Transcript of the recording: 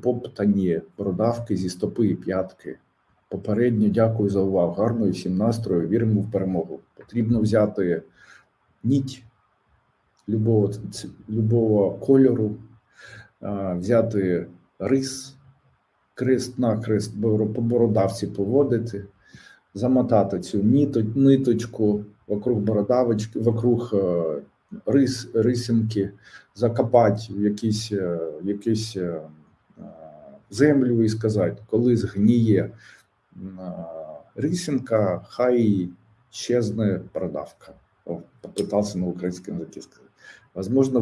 поптані бородавки зі стопи і п'ятки. Попередньо дякую за увагу. Гарної всім настрою. Віримо в перемогу. Потрібно взяти ніть любого, любого кольору, взяти рис, крест на крест по бородавці поводити, замотати цю ниточку вокруг бородавочки, вокруг е, рис, рисинки, закопати в якісь, е, землю і сказати, коли згніє е, хай щезне продавка. Попитався на українському языке сказати. Возможно,